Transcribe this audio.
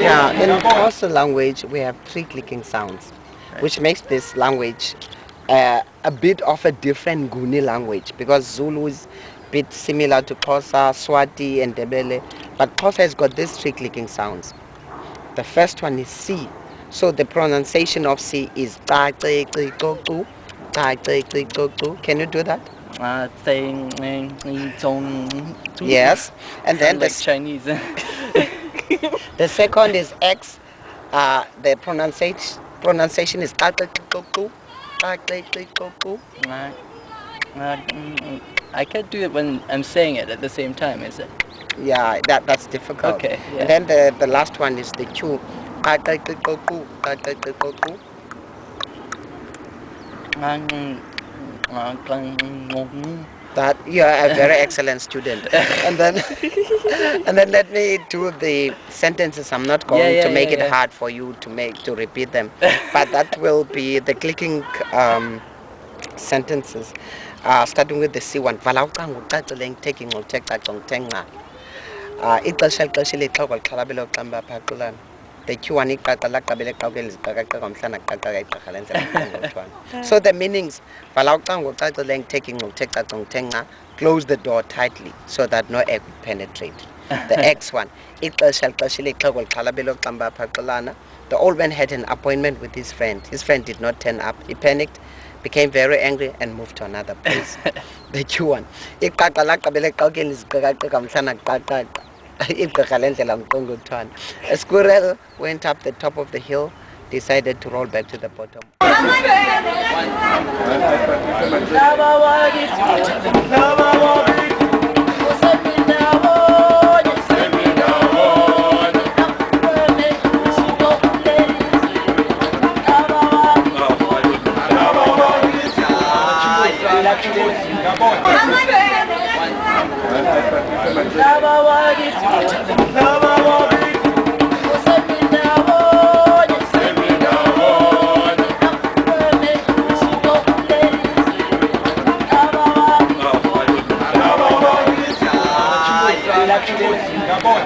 Yeah, in Xhosa language we have three clicking sounds, which makes this language uh, a bit of a different Nguni language because Zulu is a bit similar to Xhosa, Swati and Ndebele, but Xhosa has got these three clicking sounds. The first one is C, so the pronunciation of C is ta ci ci co cu, ta ci ci co cu. Can you do that? Uh, Yes, and then the like Chinese. The second is X. Uh, the pronunciation pronunciation is Kakakikoku. Kakakikoku. Mm, I can't do it when I'm saying it at the same time, is it? Yeah, that that's difficult. Okay, yeah. And then the, the last one is the Q. Kakakikoku. That you are a very excellent student. and then and then let me do the sentences. I'm not going Yeah, yeah, to make yeah, it hard for you to make to repeat them. but that will be the clicking um, sentences. Uh, starting with the C1. Vala ucango ucacile ngithethe ingxoxhe caca ngithe nca. Uh, ixesha lixesha ilixhoba lixhalabela uxamba phaqulana. The Q1 iqaqa laqabela eqawukeni ziqaqaqeka umhlana qaqaqa igqirha. So the meanings vala ucango ucacile ngithethe ingxoxhe caca ngithe nca. Close the door tightly so that no air could penetrate. The X one. Ixesha lixeshile ixhego lixhalabela uxamba phaqulana. The old man had an appointment with his friend. His friend did not turn up. He panicked, became very angry and moved to another place. the Q1. A squirrel went up the top of the hill, decided to roll back to the bottom. Baba, why did you?